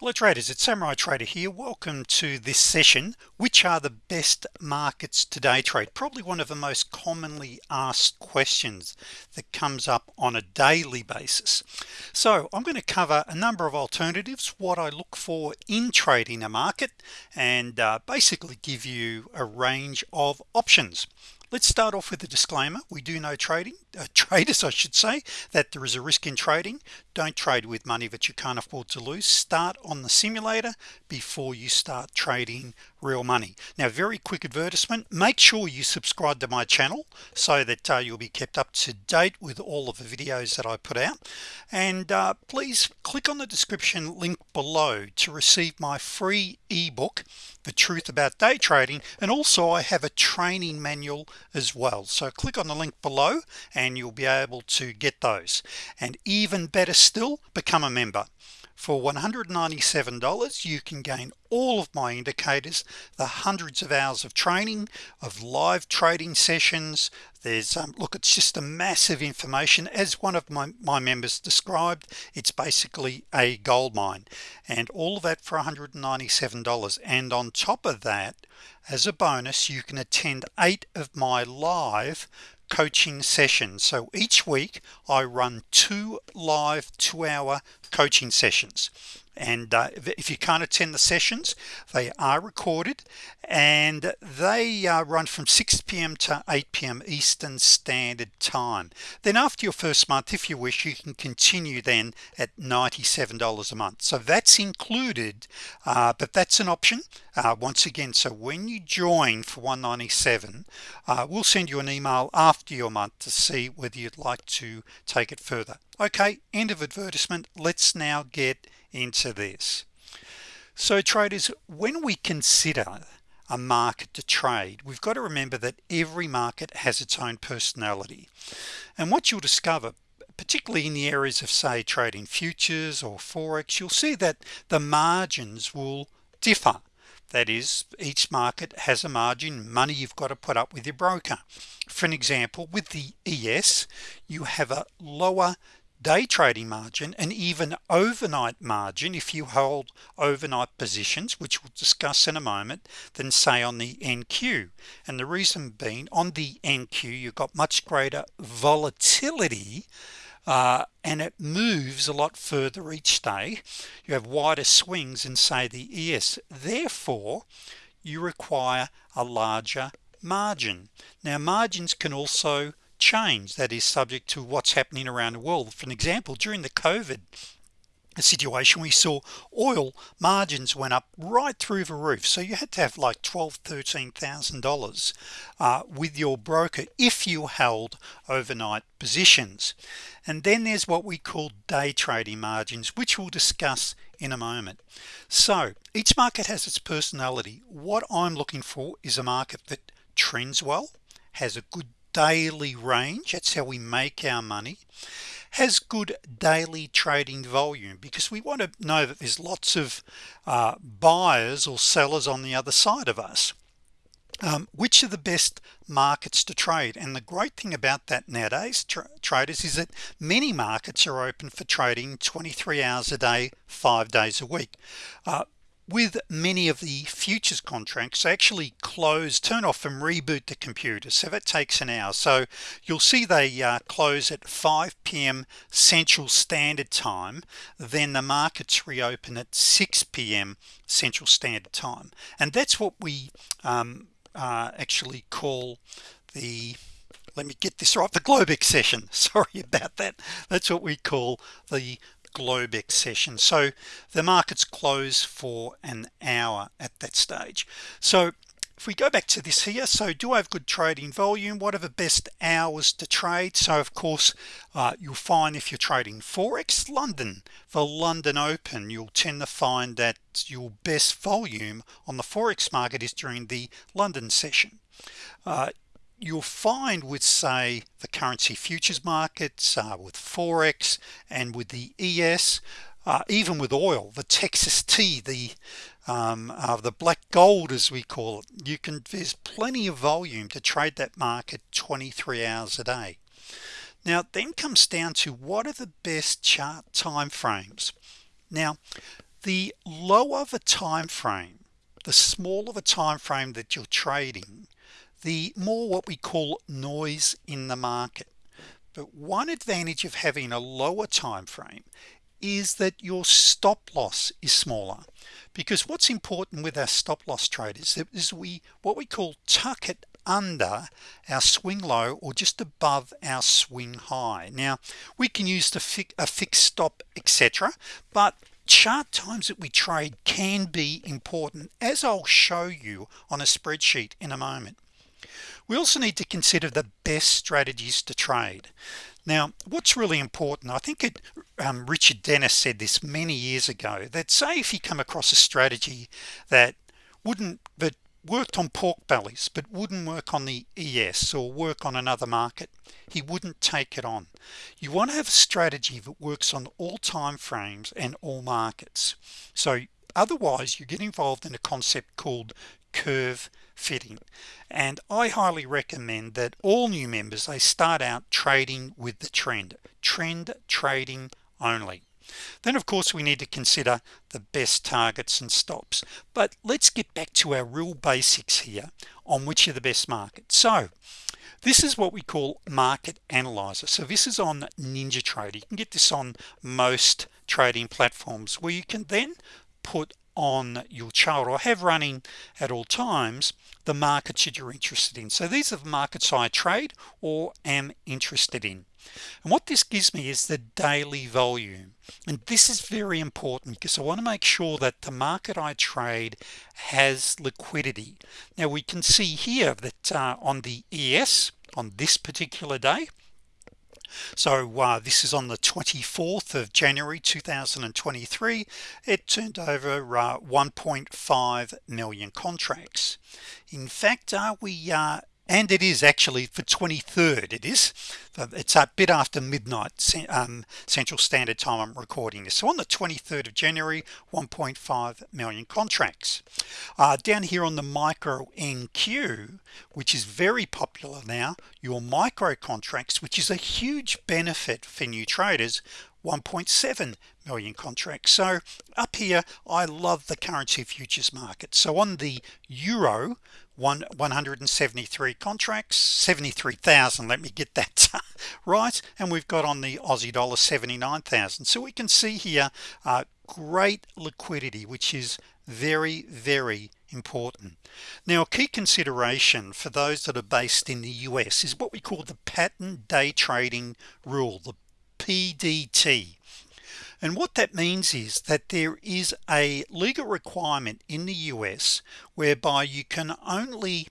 Hello traders it's Samurai Trader here welcome to this session. Which are the best markets today trade? Probably one of the most commonly asked questions that comes up on a daily basis. So I'm going to cover a number of alternatives what I look for in trading a market and uh, basically give you a range of options. Let's start off with a disclaimer. We do know trading traders I should say that there is a risk in trading. Don't trade with money that you can't afford to lose. Start on the simulator before you start trading real money. Now very quick advertisement make sure you subscribe to my channel so that uh, you'll be kept up to date with all of the videos that I put out. And uh, please click on the description link below to receive my free ebook the truth about day trading and also I have a training manual as well. So click on the link below and you'll be able to get those. And even better still become a member. For $197 you can gain all of my indicators the hundreds of hours of training of live trading sessions. There's um, look it's just a massive information. As one of my, my members described it's basically a gold mine. And all of that for $197 and on top of that as a bonus you can attend eight of my live coaching sessions. So each week I run two live two-hour coaching sessions and uh, if you can't attend the sessions they are recorded and they uh, run from 6 p.m. to 8 p.m. Eastern Standard Time then after your first month if you wish you can continue then at $97 a month so that's included uh, but that's an option uh, once again so when you join for 197 uh, we'll send you an email after your month to see whether you'd like to take it further okay end of advertisement let's now get into this. So traders when we consider a market to trade we've got to remember that every market has its own personality. And what you'll discover particularly in the areas of say trading futures or forex you'll see that the margins will differ. That is each market has a margin money you've got to put up with your broker. For an example with the ES you have a lower day trading margin and even overnight margin if you hold overnight positions which we'll discuss in a moment than say on the NQ and the reason being on the NQ you've got much greater volatility uh, and it moves a lot further each day. You have wider swings in say the ES therefore you require a larger margin. Now margins can also change that is subject to what's happening around the world. For an example during the COVID situation we saw oil margins went up right through the roof. So you had to have like twelve thirteen thousand dollars uh, with your broker if you held overnight positions. And then there's what we call day trading margins which we'll discuss in a moment. So each market has its personality. What I'm looking for is a market that trends well has a good daily range that's how we make our money has good daily trading volume because we want to know that there's lots of uh, buyers or sellers on the other side of us. Um, which are the best markets to trade? And the great thing about that nowadays tra traders is that many markets are open for trading 23 hours a day five days a week. Uh, with many of the futures contracts actually close turn off and reboot the computer so that takes an hour so you'll see they uh, close at 5 p.m. Central Standard Time then the markets reopen at 6 p.m. Central Standard Time and that's what we um, uh, actually call the let me get this right the Globex session sorry about that that's what we call the Globex session. So the markets close for an hour at that stage. So if we go back to this here so do I have good trading volume? What are the best hours to trade? So of course uh, you'll find if you're trading Forex London. The London Open you'll tend to find that your best volume on the Forex market is during the London session. Uh, you'll find with say the currency futures markets uh, with Forex and with the ES uh, even with oil the Texas T the um, uh, the black gold as we call it you can there's plenty of volume to trade that market 23 hours a day. Now then comes down to what are the best chart time frames now the lower the time frame the smaller the time frame that you're trading the more what we call noise in the market. But one advantage of having a lower time frame is that your stop loss is smaller. Because what's important with our stop loss traders is that is we what we call tuck it under our swing low or just above our swing high. Now we can use the fi a fixed stop etc but chart times that we trade can be important as I'll show you on a spreadsheet in a moment we also need to consider the best strategies to trade. Now what's really important I think it um, Richard Dennis said this many years ago that say if you come across a strategy that wouldn't that worked on pork bellies but wouldn't work on the ES or work on another market he wouldn't take it on. You want to have a strategy that works on all time frames and all markets. So otherwise you get involved in a concept called curve fitting. And I highly recommend that all new members they start out trading with the trend trend trading only. Then of course we need to consider the best targets and stops. But let's get back to our real basics here on which are the best markets. So this is what we call market analyzer. So this is on Ninja NinjaTrader you can get this on most trading platforms where you can then put on your chart or have running at all times the markets that you're interested in. So these are the markets I trade or am interested in. And what this gives me is the daily volume. And this is very important because I want to make sure that the market I trade has liquidity. Now we can see here that uh, on the ES on this particular day so uh, this is on the 24th of January 2023 it turned over uh, 1.5 million contracts. In fact uh, we uh, and it is actually for 23rd it is. It's a bit after midnight um, Central Standard Time I'm recording this. So on the 23rd of January 1.5 million contracts. Uh, down here on the micro NQ which is very popular now your micro contracts which is a huge benefit for new traders 1.7 million contracts. So up here I love the currency futures market. So on the euro one 173 contracts 73,000 let me get that right and we've got on the Aussie dollar 79,000 so we can see here uh, great liquidity which is very very important. Now a key consideration for those that are based in the US is what we call the pattern day trading rule the PDT and what that means is that there is a legal requirement in the US whereby you can only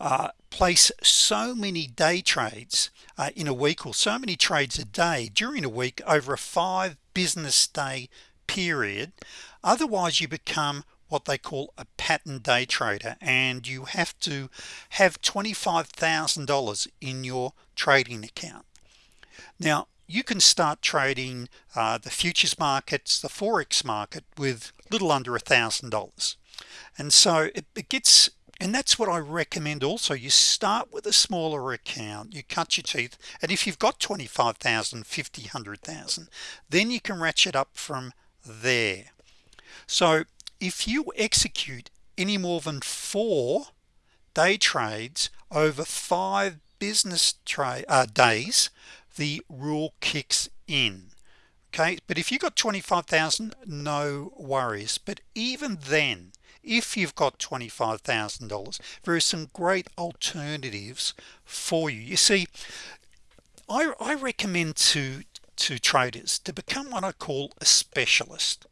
uh, place so many day trades uh, in a week or so many trades a day during a week over a five business day period. Otherwise you become what they call a pattern day trader and you have to have $25,000 in your trading account. Now you can start trading uh, the futures markets the forex market with little under a thousand dollars. And so it, it gets and that's what I recommend also. You start with a smaller account you cut your teeth and if you've got 25,000 50 100,000 then you can ratchet up from there. So if you execute any more than four day trades over five business trade uh, days the rule kicks in. Okay but if you've got 25,000 no worries. But even then if you've got $25,000 there are some great alternatives for you. You see I, I recommend to to traders to become what I call a specialist.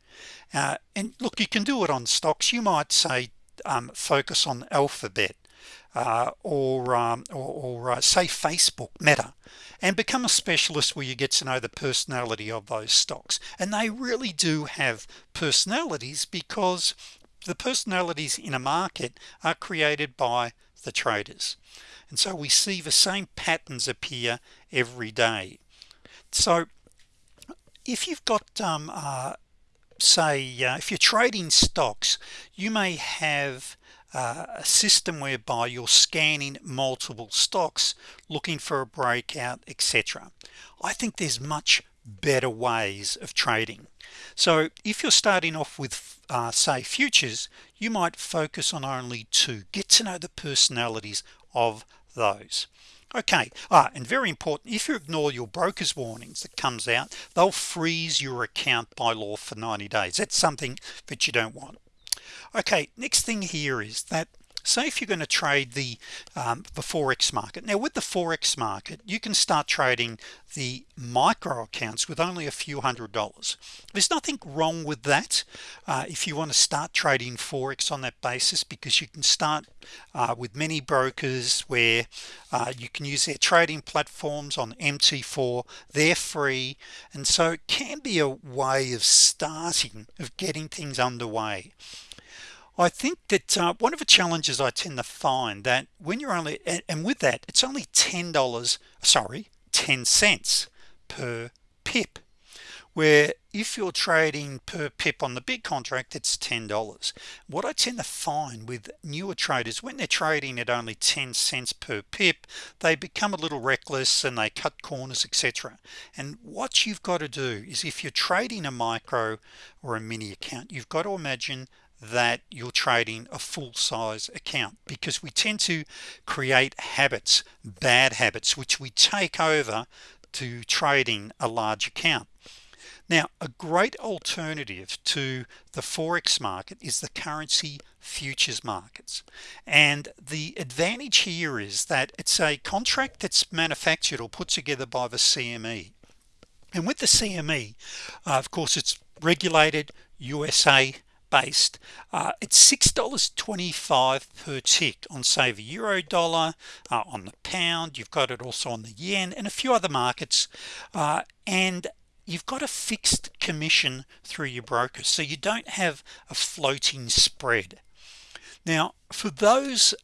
Uh, and look you can do it on stocks. You might say um, focus on alphabet or, um, or, or uh, say Facebook meta and become a specialist where you get to know the personality of those stocks. And they really do have personalities because the personalities in a market are created by the traders. And so we see the same patterns appear every day. So if you've got um, uh, say uh, if you're trading stocks you may have uh, a system whereby you're scanning multiple stocks looking for a breakout etc I think there's much better ways of trading. So if you're starting off with uh, say futures you might focus on only two. Get to know the personalities of those. Okay. Ah and very important if you ignore your brokers warnings that comes out they'll freeze your account by law for 90 days. That's something that you don't want okay next thing here is that say if you're going to trade the um, the forex market. Now with the forex market you can start trading the micro accounts with only a few hundred dollars. There's nothing wrong with that uh, if you want to start trading forex on that basis because you can start uh, with many brokers where uh, you can use their trading platforms on MT4 they're free. And so it can be a way of starting of getting things underway I think that uh, one of the challenges I tend to find that when you're only and, and with that it's only $10 sorry 10 cents per pip. Where if you're trading per pip on the big contract it's $10 what I tend to find with newer traders when they're trading at only 10 cents per pip they become a little reckless and they cut corners etc and what you've got to do is if you're trading a micro or a mini account you've got to imagine that you're trading a full-size account because we tend to create habits bad habits which we take over to trading a large account. Now a great alternative to the forex market is the currency futures markets. And the advantage here is that it's a contract that's manufactured or put together by the CME and with the CME uh, of course it's regulated USA based uh, it's six dollars 25 per tick on say the euro dollar uh, on the pound you've got it also on the yen and a few other markets uh, and you've got a fixed commission through your broker so you don't have a floating spread. Now for those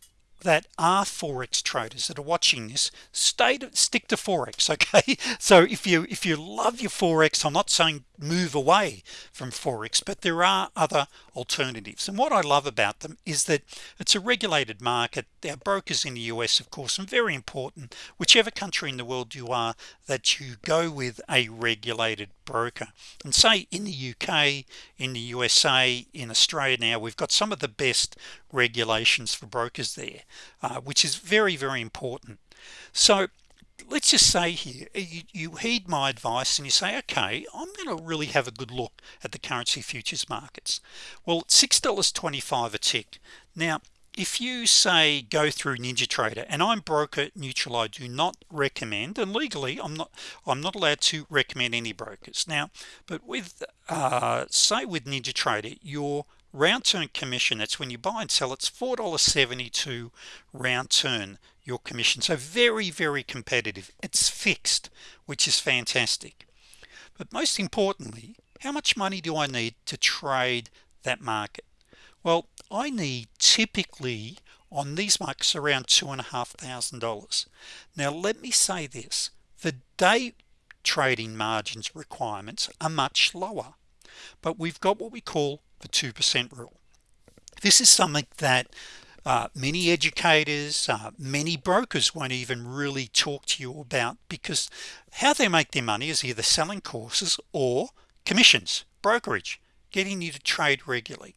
that are forex traders that are watching this stay to stick to forex okay? So if you if you love your forex I'm not saying move away from forex but there are other alternatives. And what I love about them is that it's a regulated market. There are brokers in the US of course and very important whichever country in the world you are that you go with a regulated broker. And say in the UK in the USA in Australia now we've got some of the best regulations for brokers there uh, which is very very important. So let's just say here you, you, heed my advice and you say okay I'm to really have a good look at the currency futures markets. Well six dollars 25 a tick. Now if you say go through NinjaTrader and I'm broker neutral I do not recommend and legally I'm not I'm not allowed to recommend any brokers. Now but with uh, say with NinjaTrader your round turn commission that's when you buy and sell it's $4.72 round turn your commission. So very very competitive. It's fixed which is fantastic. But most importantly how much money do I need to trade that market? Well I need typically on these markets around two and a half thousand dollars. Now let me say this. The day trading margins requirements are much lower but we've got what we call the 2% rule. This is something that uh, many educators uh, many brokers won't even really talk to you about because how they make their money is either selling courses or commissions brokerage getting you to trade regularly.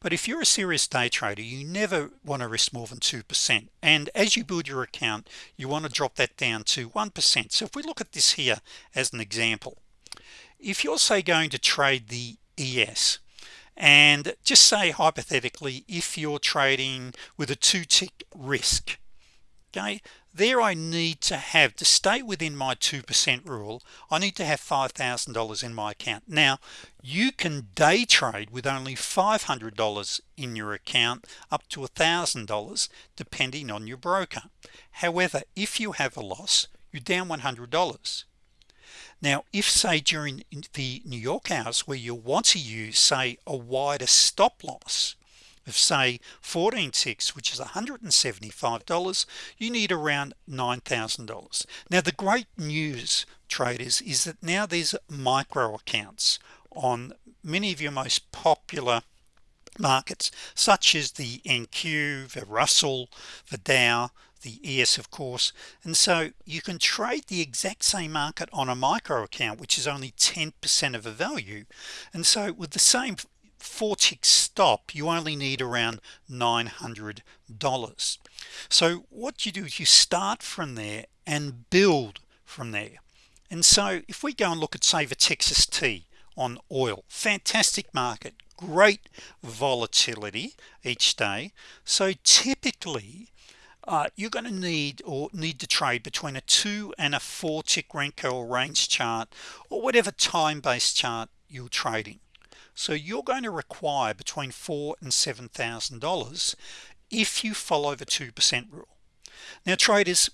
But if you're a serious day trader you never want to risk more than 2% and as you build your account you want to drop that down to 1% so if we look at this here as an example if you're say going to trade the ES and just say hypothetically if you're trading with a two tick risk okay there I need to have to stay within my 2% rule I need to have $5,000 in my account. Now you can day trade with only $500 in your account up to a thousand dollars depending on your broker. However if you have a loss you're down $100 now if say during the New York hours where you want to use say a wider stop loss of say 14 ticks which is $175 you need around $9,000 now the great news traders is that now there's micro accounts on many of your most popular markets such as the NQ the Russell the Dow the ES of course. And so you can trade the exact same market on a micro account which is only 10% of a value. And so with the same four tick stop you only need around $900 so what you do? Is you start from there and build from there. And so if we go and look at say the Texas T on oil fantastic market great volatility each day. So typically uh, you're going to need or need to trade between a two and a four tick Renko or range chart or whatever time-based chart you're trading. So you're going to require between four and seven thousand dollars if you follow the 2% rule. Now traders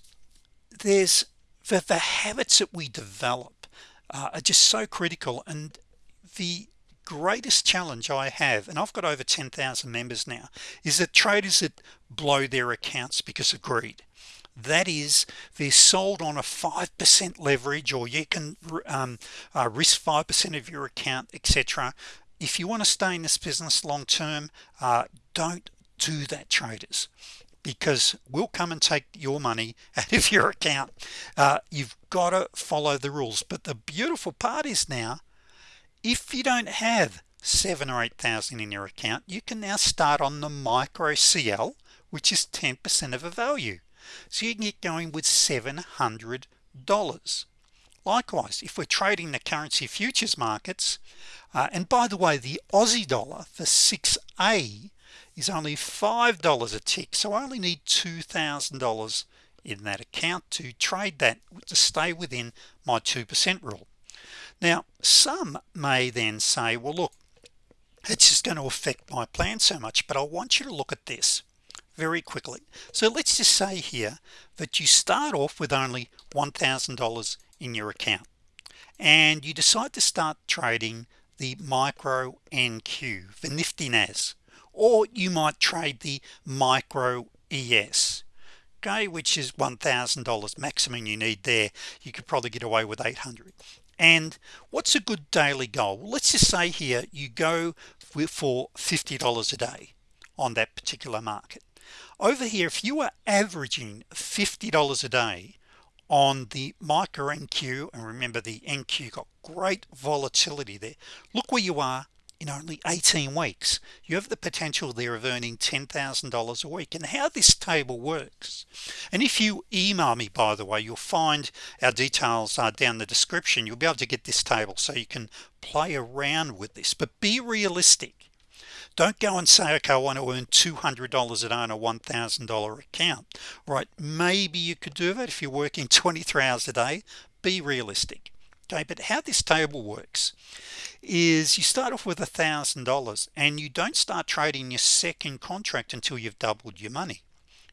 there's the, the habits that we develop uh, are just so critical and the greatest challenge I have and I've got over 10,000 members now is that traders that blow their accounts because of greed. That is they're sold on a 5% leverage or you can um, uh, risk 5% of your account etc if you want to stay in this business long term uh, don't do that traders because we'll come and take your money out of your account. Uh, you've got to follow the rules. But the beautiful part is now if you don't have seven or eight thousand in your account you can now start on the micro CL which is 10% of a value. So you can get going with $700 likewise if we're trading the currency futures markets uh, and by the way the Aussie dollar for 6a is only five dollars a tick so I only need $2,000 in that account to trade that to stay within my 2% rule now some may then say well look it's just going to affect my plan so much but I want you to look at this very quickly. So let's just say here that you start off with only $1,000 in your account and you decide to start trading the micro NQ the nifty NAS or you might trade the micro ES okay which is $1,000 maximum you need there. You could probably get away with 800 and what's a good daily goal? Let's just say here you go for $50 a day on that particular market. Over here if you are averaging $50 a day on the micro NQ and remember the NQ got great volatility there look where you are in only 18 weeks. You have the potential there of earning $10,000 a week. And how this table works and if you email me by the way you'll find our details are down the description. You'll be able to get this table so you can play around with this. But be realistic. Don't go and say okay I want to earn $200 a day on a $1,000 account. Right maybe you could do that if you're working 23 hours a day. Be realistic okay but how this table works is you start off with a thousand dollars and you don't start trading your second contract until you've doubled your money.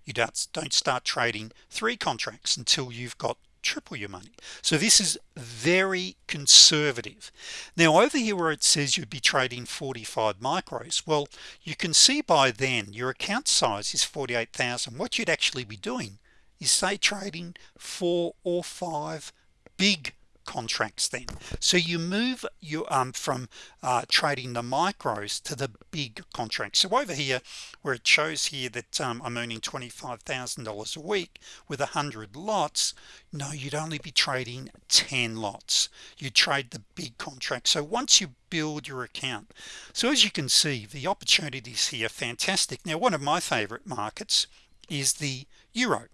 You don't don't start trading three contracts until you've got triple your money. So this is very conservative. Now over here where it says you'd be trading 45 micros well you can see by then your account size is 48,000 what you'd actually be doing is say trading four or five big contracts then. So you move you um from uh, trading the micros to the big contracts. So over here where it shows here that um, I'm earning $25,000 a week with a hundred lots no you'd only be trading 10 lots. You trade the big contract so once you build your account so as you can see the opportunities here fantastic. Now one of my favorite markets is the Euro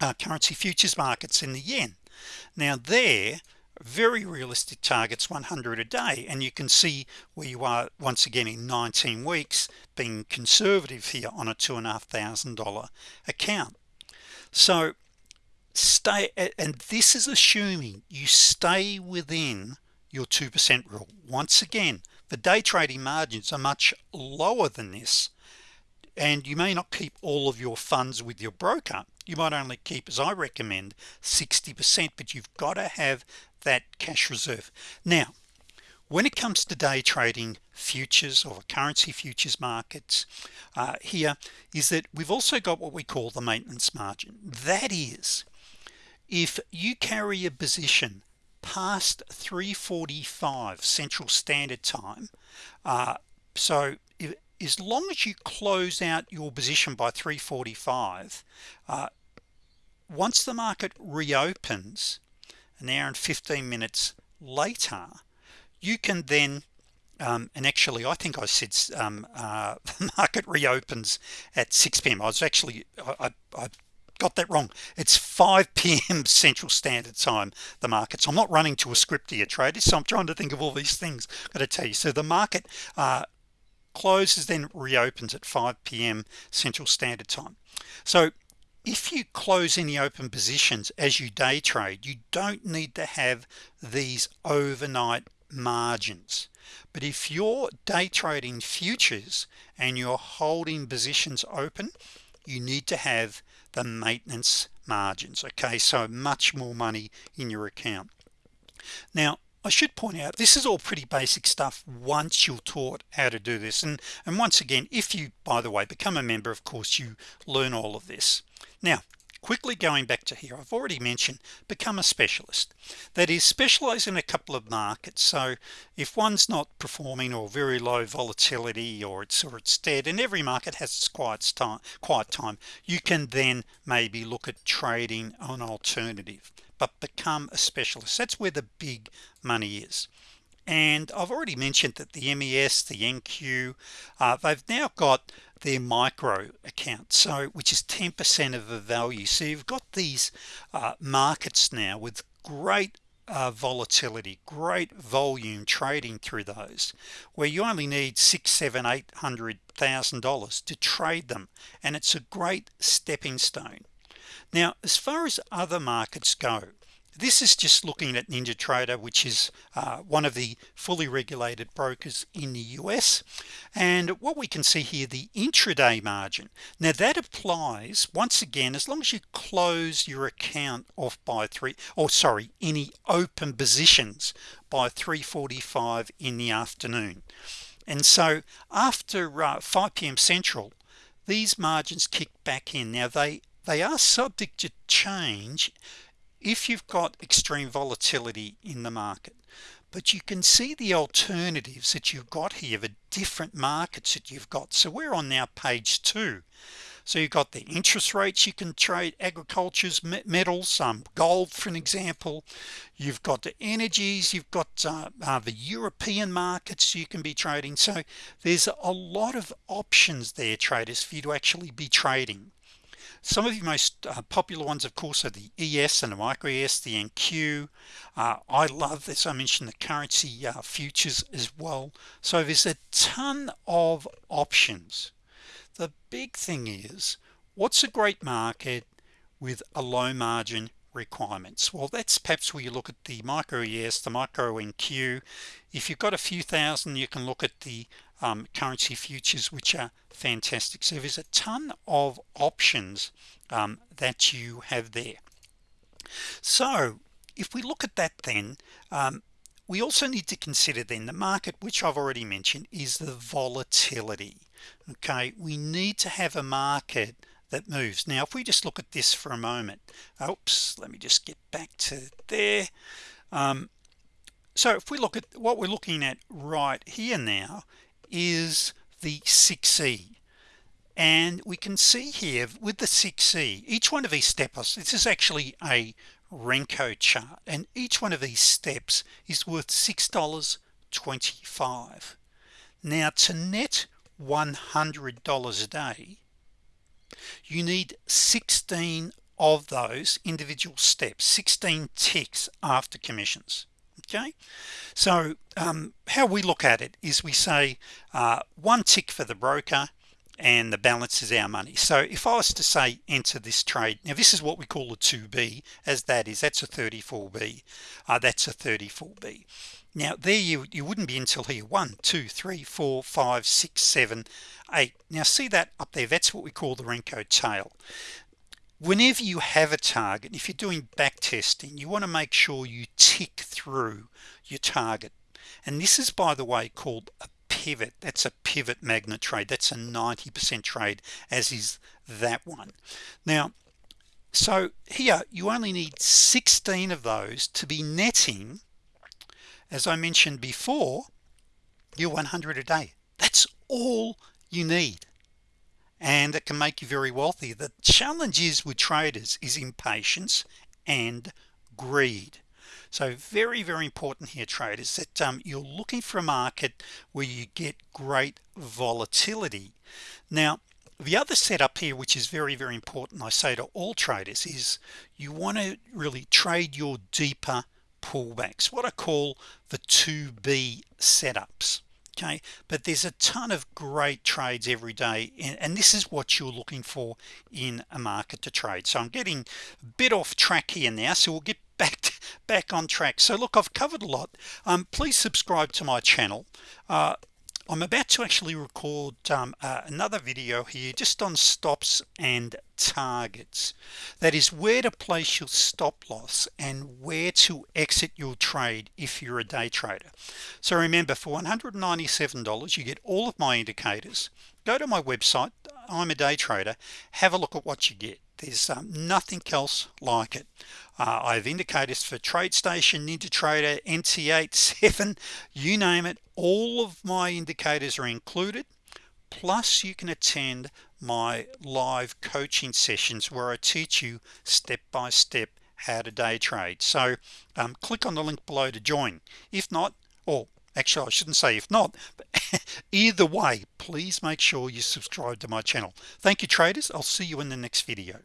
uh, currency futures markets in the yen now there very realistic targets 100 a day and you can see where you are once again in 19 weeks being conservative here on a two and a half thousand dollar account. So stay and this is assuming you stay within your 2% rule. Once again the day trading margins are much lower than this and you may not keep all of your funds with your broker you might only keep as I recommend 60% but you've got to have that cash reserve. Now when it comes to day trading futures or currency futures markets uh, here is that we've also got what we call the maintenance margin. That is if you carry a position past 345 Central Standard Time uh, so if, as long as you close out your position by 345 uh, once the market reopens an hour and 15 minutes later you can then um, and actually I think I said um, uh, the market reopens at 6 p.m. I was actually I, I, got that wrong it's 5 p.m. Central Standard Time the markets I'm not running to a script here traders so I'm trying to think of all these things I've got to tell you so the market uh, closes then reopens at 5 p.m. Central Standard Time so if you close any open positions as you day trade you don't need to have these overnight margins. But if you're day trading futures and you're holding positions open you need to have the maintenance margins okay? So much more money in your account. Now I should point out this is all pretty basic stuff once you're taught how to do this. And and once again if you by the way become a member of course you learn all of this now quickly going back to here I've already mentioned become a specialist. That is specialize in a couple of markets. So if one's not performing or very low volatility or it's or it's dead and every market has its quiet time quiet time you can then maybe look at trading an alternative but become a specialist. That's where the big money is and I've already mentioned that the MES the NQ uh, they've now got their micro account so which is 10% of the value. So you've got these uh, markets now with great uh, volatility great volume trading through those where you only need six seven eight hundred thousand dollars to trade them and it's a great stepping stone. Now as far as other markets go this is just looking at NinjaTrader which is uh, one of the fully regulated brokers in the US and what we can see here the intraday margin. Now that applies once again as long as you close your account off by three or sorry any open positions by 345 in the afternoon. And so after uh, 5 p.m. Central these margins kick back in. Now they they are subject to change if you've got extreme volatility in the market but you can see the alternatives that you've got here the different markets that you've got. So we're on now page two. So you've got the interest rates you can trade agriculture's metals um, gold for an example. You've got the energies you've got uh, uh, the European markets you can be trading. So there's a lot of options there traders for you to actually be trading some of the most uh, popular ones of course are the ES and the micro ES the NQ uh, I love this. I mentioned the currency uh, futures as well. So there's a ton of options. The big thing is what's a great market with a low margin requirements. Well that's perhaps where you look at the micro ES the micro NQ if you've got a few thousand you can look at the um, currency futures which are fantastic. So there's a ton of options um, that you have there. So if we look at that then um, we also need to consider then the market which I've already mentioned is the volatility. Okay? We need to have a market that moves. Now if we just look at this for a moment oops let me just get back to there. Um, so if we look at what we're looking at right here now is the 6e and we can see here with the 6e each one of these steps this is actually a Renko chart and each one of these steps is worth $6.25 now to net $100 a day you need 16 of those individual steps 16 ticks after commissions okay? So um, how we look at it is we say uh, one tick for the broker and the balance is our money. So if I was to say enter this trade now this is what we call a 2b as that is that's a 34b uh, that's a 34b now there you you wouldn't be until here one two three four five six seven eight. Now see that up there? That's what we call the Renko tail. Whenever you have a target if you're doing back testing you want to make sure you tick through your target. And this is by the way called a pivot. That's a pivot magnet trade. That's a 90% trade as is that one. Now so here you only need 16 of those to be netting. As I mentioned before you're 100 a day. That's all you need. And it can make you very wealthy. The challenge is with traders is impatience and greed so very very important here traders that um, you're looking for a market where you get great volatility. Now the other setup here which is very very important I say to all traders is you want to really trade your deeper pullbacks what I call the 2b setups okay? But there's a ton of great trades every day and, this is what you're looking for in a market to trade. So I'm getting a bit off track here now so we'll get back back on track. So look I've covered a lot. Um, please subscribe to my channel. Uh, I'm about to actually record um, uh, another video here just on stops and targets. That is where to place your stop loss and where to exit your trade if you're a day trader. So remember for $197 you get all of my indicators go to my website I'm a day trader have a look at what you get. There's um, nothing else like it. Uh, I have indicators for TradeStation NinjaTrader NT8 7 you name it all of my indicators are included. Plus you can attend my live coaching sessions where I teach you step by step how to day trade. So um, click on the link below to join. If not actually I shouldn't say if not either way please make sure you subscribe to my channel. Thank you traders. I'll see you in the next video